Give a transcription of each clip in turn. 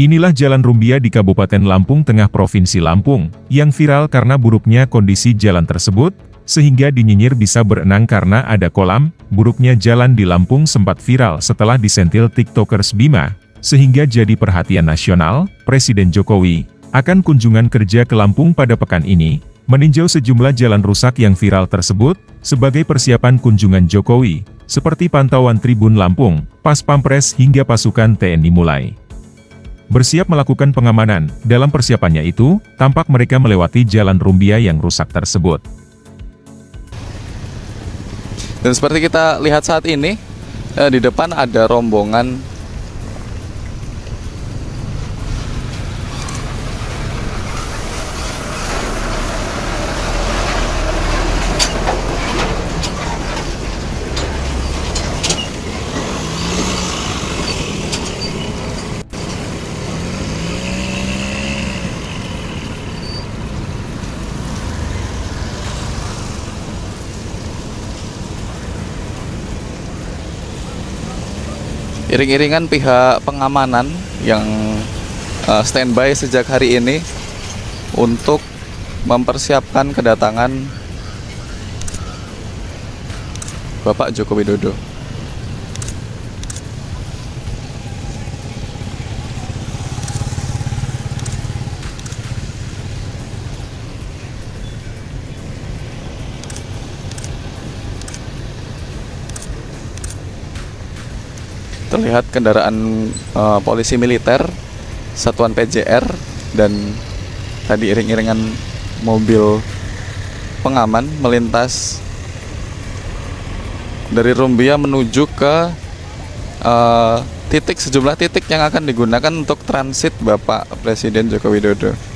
Inilah Jalan Rumbia di Kabupaten Lampung Tengah Provinsi Lampung, yang viral karena buruknya kondisi jalan tersebut, sehingga dinyinyir bisa berenang karena ada kolam, buruknya jalan di Lampung sempat viral setelah disentil tiktokers Bima, sehingga jadi perhatian nasional, Presiden Jokowi, akan kunjungan kerja ke Lampung pada pekan ini, meninjau sejumlah jalan rusak yang viral tersebut, sebagai persiapan kunjungan Jokowi, seperti pantauan Tribun Lampung, Pas Pampres hingga pasukan TNI mulai bersiap melakukan pengamanan. Dalam persiapannya itu, tampak mereka melewati jalan Rumbia yang rusak tersebut. Dan seperti kita lihat saat ini, eh, di depan ada rombongan iring-iringan pihak pengamanan yang uh, standby sejak hari ini untuk mempersiapkan kedatangan Bapak Joko Widodo. Terlihat kendaraan uh, polisi militer satuan PJR dan tadi iring-iringan mobil pengaman melintas dari Rumbia menuju ke uh, titik sejumlah titik yang akan digunakan untuk transit Bapak Presiden Joko Widodo.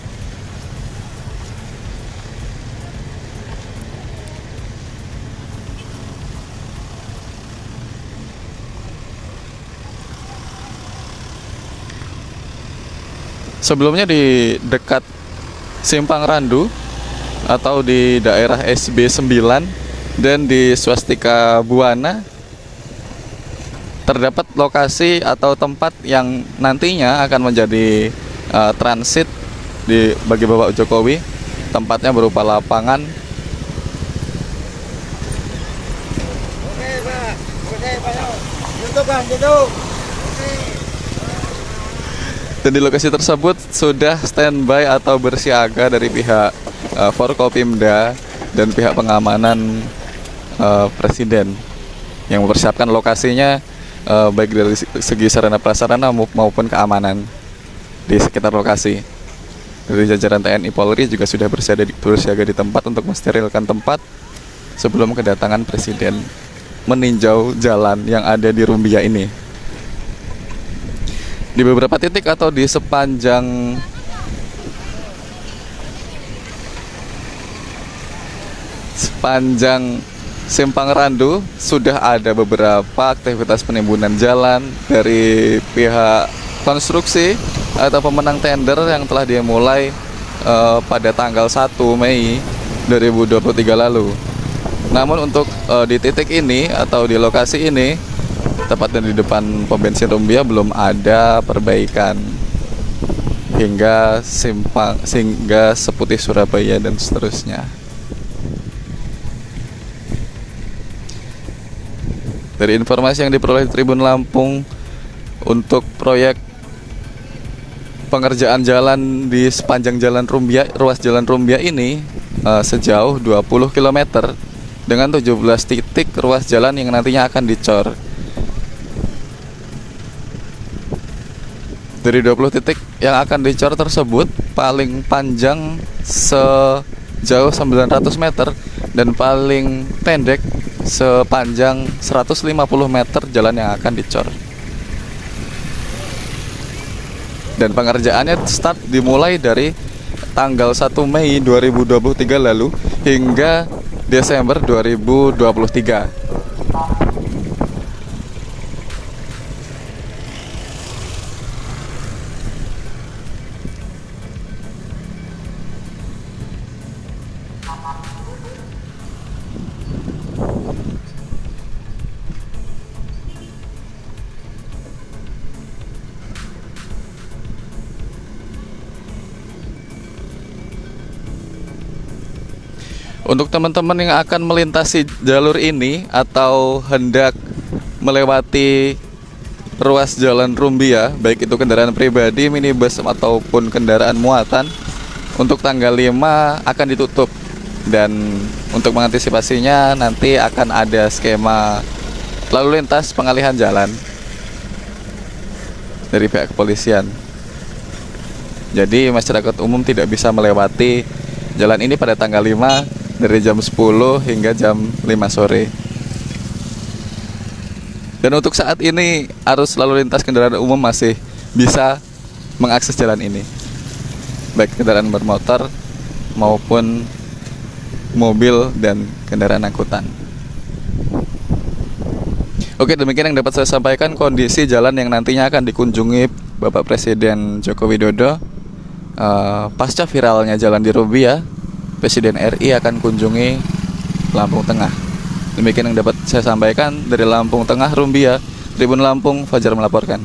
Sebelumnya di dekat Simpang Randu atau di daerah SB 9 dan di Swastika Buana terdapat lokasi atau tempat yang nantinya akan menjadi uh, transit di bagi Bapak Jokowi. Tempatnya berupa lapangan Oke, Pak. Oke, Pak. Tutup, Pak. Tutup. Dan di lokasi tersebut sudah standby atau bersiaga dari pihak uh, Forkopimda dan pihak pengamanan uh, Presiden yang mempersiapkan lokasinya uh, baik dari segi sarana prasarana maupun keamanan di sekitar lokasi. Dari jajaran TNI Polri juga sudah bersiaga di, bersiaga di tempat untuk mensterilkan tempat sebelum kedatangan Presiden meninjau jalan yang ada di Rumbia ini di beberapa titik atau di sepanjang sepanjang Simpang Randu sudah ada beberapa aktivitas penimbunan jalan dari pihak konstruksi atau pemenang tender yang telah dimulai uh, pada tanggal 1 Mei 2023 lalu. Namun untuk uh, di titik ini atau di lokasi ini tepatnya di depan pom bensin Rumbia belum ada perbaikan hingga simpang sehingga seputih Surabaya dan seterusnya. Dari informasi yang diperoleh Tribun Lampung untuk proyek pengerjaan jalan di sepanjang jalan Rumbia, ruas jalan Rumbia ini uh, sejauh 20 km dengan 17 titik ruas jalan yang nantinya akan dicor. Dari 20 titik yang akan dicor tersebut paling panjang sejauh 900 meter dan paling pendek sepanjang 150 meter jalan yang akan dicor. Dan pengerjaannya start dimulai dari tanggal 1 Mei 2023 lalu hingga Desember 2023. Untuk teman-teman yang akan melintasi jalur ini atau hendak melewati ruas jalan Rumbia, baik itu kendaraan pribadi, minibus ataupun kendaraan muatan, untuk tanggal 5 akan ditutup dan untuk mengantisipasinya nanti akan ada skema lalu lintas pengalihan jalan dari pihak kepolisian. Jadi masyarakat umum tidak bisa melewati jalan ini pada tanggal 5 dari jam 10 hingga jam 5 sore. Dan untuk saat ini arus lalu lintas kendaraan umum masih bisa mengakses jalan ini. Baik kendaraan bermotor maupun mobil dan kendaraan angkutan. Oke, demikian yang dapat saya sampaikan kondisi jalan yang nantinya akan dikunjungi Bapak Presiden Joko Widodo uh, pasca viralnya jalan di Rubia Presiden RI akan kunjungi Lampung Tengah. Demikian yang dapat saya sampaikan dari Lampung Tengah, Rumbia, Tribun Lampung, Fajar melaporkan.